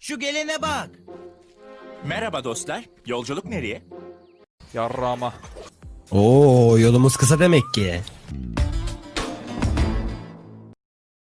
Şu gelene bak. Merhaba dostlar. Yolculuk nereye? Yarrağıma. Oo yolumuz kısa demek ki.